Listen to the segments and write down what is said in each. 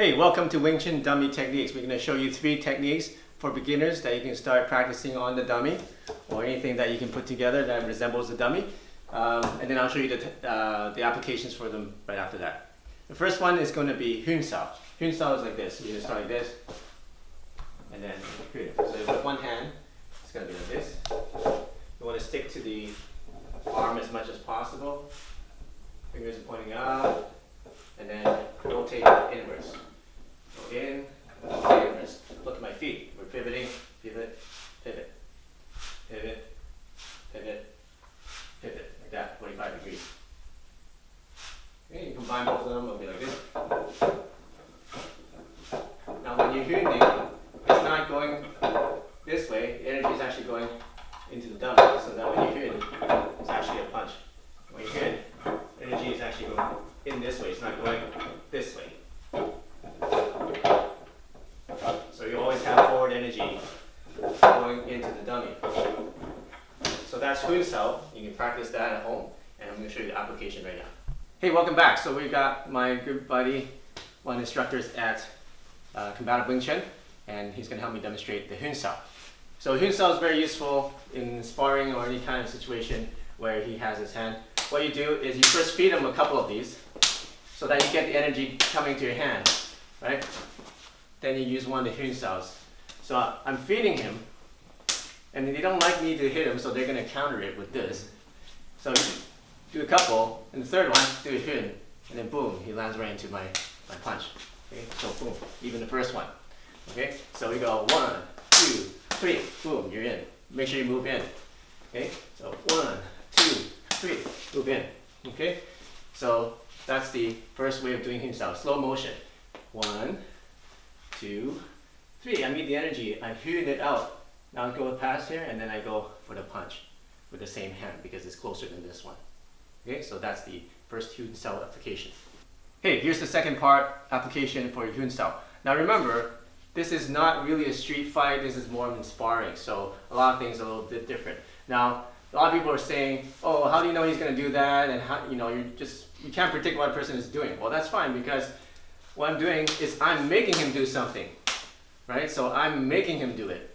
Hey, welcome to Wing Chun Dummy Techniques. We're going to show you three techniques for beginners that you can start practicing on the dummy or anything that you can put together that resembles a dummy. Um, and then I'll show you the, uh, the applications for them right after that. The first one is going to be Hyun Sao. Hyun Sao is like this. You're going to start like this. And then. So with one hand, it's going to be like this. You want to stick to the arm as much as possible. Fingers are pointing up. And then rotate inwards in. Look at my feet. We're pivoting, pivot, pivot, pivot, pivot, pivot, like that, 45 degrees. Okay, you combine both of them, it'll be like this. Now when you're hearing it, it's not going this way, the energy is actually going into the dummy, so that when you hear it, it's actually a punch. When you hear it, energy is actually going in this way, it's not going this way. energy going into the dummy. Hyun Sao. You can practice that at home, and I'm going to show you the application right now. Hey, welcome back. So we've got my good buddy, one of instructors at uh, Combative Wing Chun, and he's going to help me demonstrate the Hyun Sao. So Hyun Sao is very useful in sparring or any kind of situation where he has his hand. What you do is you first feed him a couple of these so that you get the energy coming to your hand, right? Then you use one of the Hyun Saos so I'm feeding him, and they don't like me to hit him, so they're going to counter it with this. So do a couple, and the third one, do a hit, and then boom, he lands right into my, my punch. Okay, so boom, even the first one. Okay, so we go one, two, three, boom, you're in. Make sure you move in. Okay, so one, two, three, move in. Okay, so that's the first way of doing Hyun Sao. Slow motion. One, two, Three, I meet the energy, I hewed it out. Now I go past here and then I go for the punch with the same hand because it's closer than this one. Okay, so that's the first Hyun Sao application. Hey, here's the second part application for Hyun Sao. Now remember, this is not really a street fight, this is more of sparring, so a lot of things are a little bit different. Now, a lot of people are saying, oh, how do you know he's going to do that? And how, you know, you just, you can't predict what a person is doing. Well, that's fine because what I'm doing is I'm making him do something right? So I'm making him do it,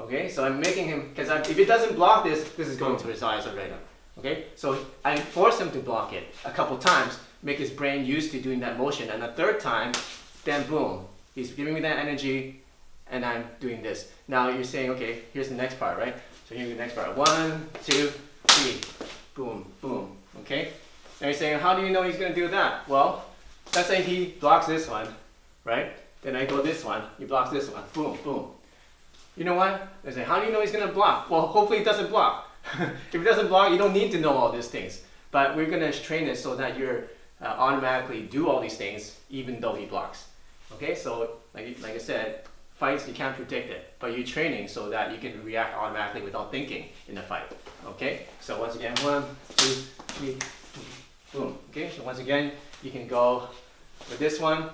okay? So I'm making him, because if he doesn't block this, this is going to his eyes already, okay? So I force him to block it a couple times, make his brain used to doing that motion, and the third time, then boom, he's giving me that energy, and I'm doing this. Now you're saying, okay, here's the next part, right? So here's the next part. One, two, three, boom, boom, okay? Now you're saying, how do you know he's gonna do that? Well, let's say he blocks this one, right? Then I go this one, he blocks this one, boom, boom. You know what? They say, how do you know he's gonna block? Well, hopefully he doesn't block. if he doesn't block, you don't need to know all these things. But we're gonna train it so that you uh, automatically do all these things even though he blocks. Okay, so like, like I said, fights you can't predict it, but you're training so that you can react automatically without thinking in the fight. Okay, so once again, one, two, three, boom. Okay, so once again, you can go with this one,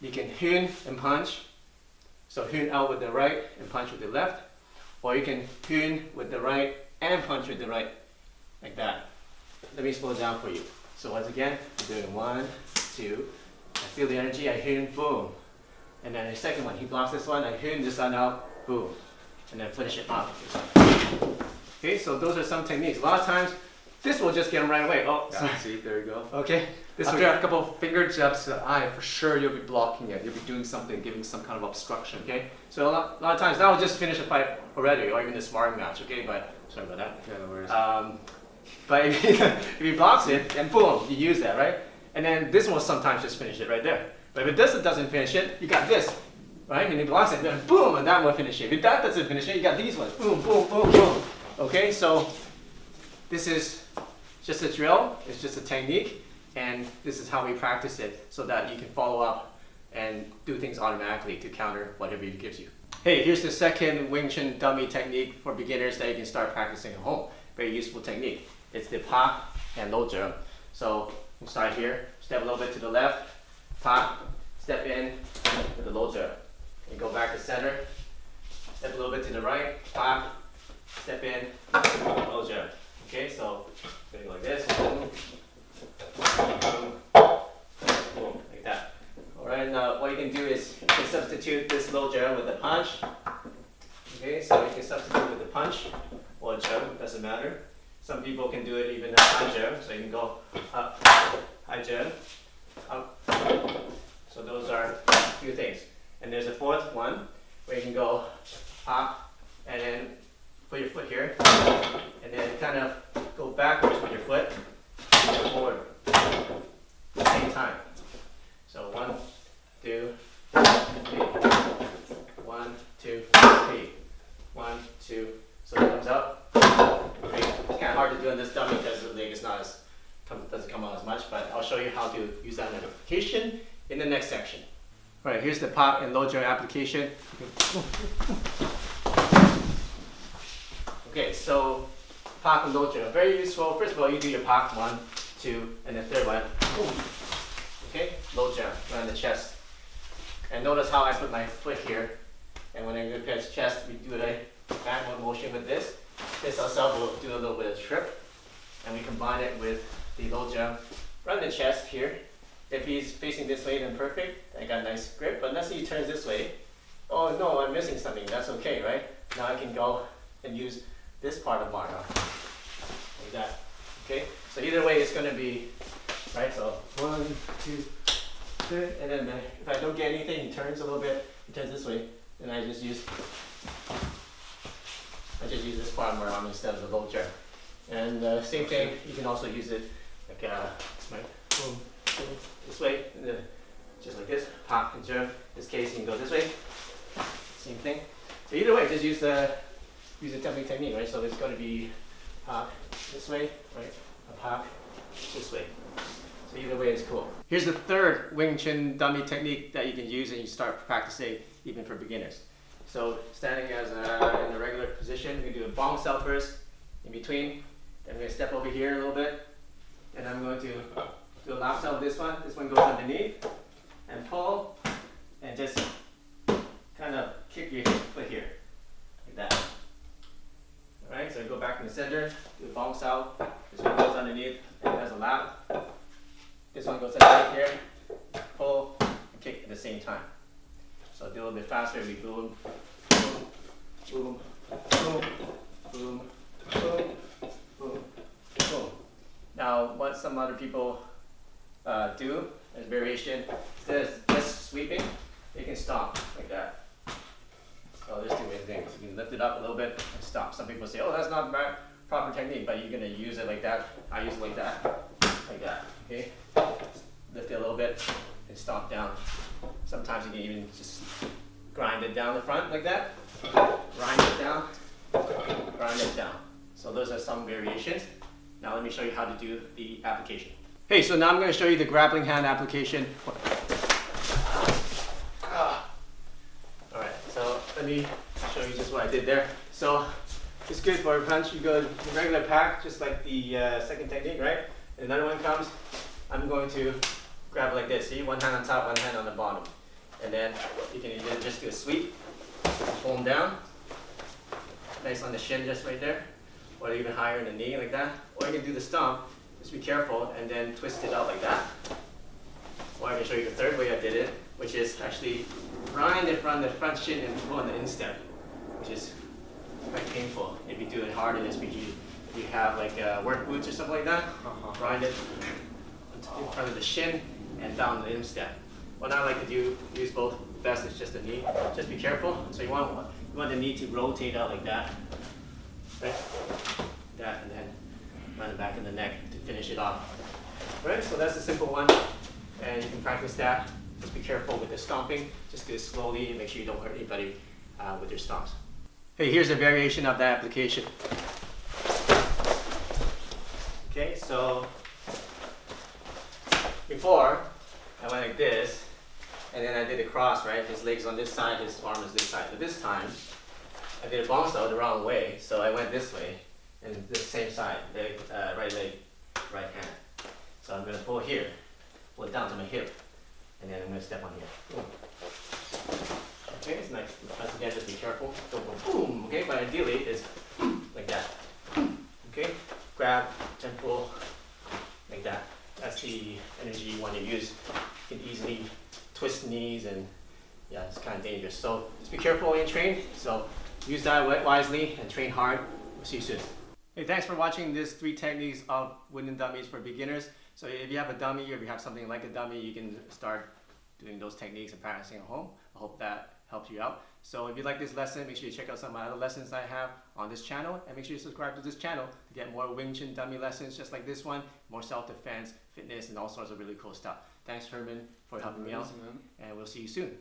you can hyun and punch. So hyun out with the right and punch with the left. Or you can hyun with the right and punch with the right, like that. Let me slow it down for you. So once again, I'm doing one, two. I feel the energy, I hyun, boom. And then the second one, he blocks this one, I hyun this one out, boom. And then finish it off. Okay, so those are some techniques. A lot of times, this will just get them right away. Oh, yeah, see, there you go. Okay. This After a couple of finger jabs to the eye, for sure you'll be blocking it. You'll be doing something, giving some kind of obstruction. Okay. So a lot, a lot of times that will just finish a fight already, or even a sparring match. Okay, but sorry about that. Yeah, no worries. Um, but if he, if he blocks it, then boom, you use that, right? And then this one will sometimes just finish it right there. But if this doesn't finish it, you got this, right? And he blocks it, then boom, and that will finish it. If that doesn't finish it, you got these ones, boom, boom, boom, boom. Okay, so this is just a drill, it's just a technique, and this is how we practice it so that you can follow up and do things automatically to counter whatever it gives you. Hey, here's the second Wing Chun dummy technique for beginners that you can start practicing at home. Very useful technique. It's the pop and low jump. So we'll start here, step a little bit to the left, pop, step in with the low jump. And go back to center, step a little bit to the right, pop, step in, with low jump. Okay, so going like this. Boom, boom, like that. All right, now what you can do is you can substitute this low jump with a punch. Okay, so you can substitute with a punch or a jump, doesn't matter. Some people can do it even a high jump, so you can go up, high jump, up. So those are a few things. And there's a fourth one where you can go up and then put your foot here and then kind of backwards with your foot and forward at the same time. So one, two, three. One, two, three. One, two. So it comes up. Three. It's kind of hard to do in this dummy because the leg is not as doesn't come out as much, but I'll show you how to use that application in the next section. All right, here's the pop and load joint application. Okay, so load joint, very useful. First of all, you do your pop one, two, and the third one. Boom. Okay, low jump around the chest. And notice how I put my foot here. And when I go past chest, we do a backward motion with this. This ourselves will do a little bit of trip. And we combine it with the low jump around the chest here. If he's facing this way, then perfect. I got a nice grip. But let's say he turns this way. Oh no, I'm missing something. That's okay, right? Now I can go and use this part of Marta. Like that. Okay? So either way, it's going to be, right? So one, two, three. And then uh, if I don't get anything, he turns a little bit. He turns this way. and I just use, I just use this part of my arm instead of the jump. And uh, same thing, you can also use it like uh, boom, this way, then just like this, pop and jump. In this case, you can go this way. Same thing. So either way, just use the use the jumping technique, right? So it's going to be pop this way, right? A pop this way. So either way is cool. Here's the third Wing Chun dummy technique that you can use and you start practicing even for beginners. So standing as a, in the regular position, we do a bong sao first, in between. Then we're going to step over here a little bit. And I'm going to do a lap sao this one. This one goes underneath and pull and just kind of kick your foot here. So go back in the center, do a bong sao. This one goes underneath and has a lap. This one goes underneath here, pull, and kick at the same time. So do a little bit faster, we boom, boom, boom, boom, boom, boom, boom, boom. Now, what some other people uh, do as variation, instead of just sweeping, they can stomp like that. So there's two main things. You can lift it up a little bit and stop. Some people say, oh, that's not right, proper technique, but you're gonna use it like that. I use it like that, like that, okay? Lift it a little bit and stop down. Sometimes you can even just grind it down the front like that. Grind it down, grind it down. So those are some variations. Now let me show you how to do the application. Hey, so now I'm gonna show you the grappling hand application. Ah. All right, so let me show you just what I did there. So it's good for a punch. You go the regular pack, just like the uh, second technique, right? And another one comes. I'm going to grab like this. See, one hand on top, one hand on the bottom. And then you can either just do a sweep, pull them down, nice on the shin just right there, or even higher in the knee like that. Or you can do the stomp, just be careful, and then twist it out like that. Or I can show you the third way I did it, which is actually grind it from the front shin and pull on the instep, which is quite painful if you do it hard in you, if you have like uh, work boots or something like that, grind it in front of the shin and down the instep. What I like to do, use both, best is just the knee. Just be careful. So you want, you want the knee to rotate out like that, right? That and then run the back of the neck to finish it off. Right, so that's a simple one. And you can practice that. Just be careful with the stomping. Just do it slowly and make sure you don't hurt anybody uh, with your stomps. Hey, here's a variation of that application. Okay, so before I went like this, and then I did a cross, right? His legs on this side, his arm is this side. But this time, I did a out the wrong way, so I went this way, and the same side, leg, uh, right leg, right hand. So I'm gonna pull here, pull it down to my hip, and then I'm gonna step on here. Boom. Okay, it's nice. Once again, just be careful. Don't go boom, okay? But ideally, it's like that. Okay? Grab and pull like that. That's the energy you want to use. You can easily twist knees and yeah, it's kind of dangerous. So just be careful when you train. So use that wi- wisely and train hard. We'll see you soon. Hey, thanks for watching this three techniques of wooden dummies for beginners. So if you have a dummy or if you have something like a dummy, you can start doing those techniques and practicing at home. I hope that helps you out. So if you like this lesson, make sure you check out some of my other lessons I have on this channel and make sure you subscribe to this channel to get more Wing Chun dummy lessons just like this one, more self-defense, fitness, and all sorts of really cool stuff. Thanks Herman for helping me out and we'll see you soon.